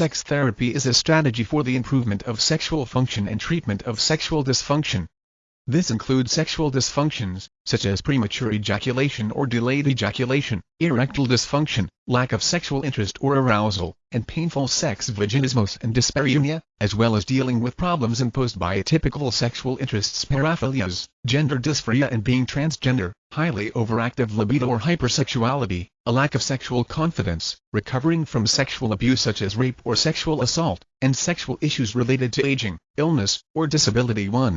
Sex therapy is a strategy for the improvement of sexual function and treatment of sexual dysfunction. This includes sexual dysfunctions, such as premature ejaculation or delayed ejaculation, erectile dysfunction, lack of sexual interest or arousal, and painful sex vaginismus and dyspareunia, as well as dealing with problems imposed by atypical sexual interests paraphilias, gender dysphoria and being transgender, highly overactive libido or hypersexuality, a lack of sexual confidence, recovering from sexual abuse such as rape or sexual assault, and sexual issues related to aging, illness, or disability 1.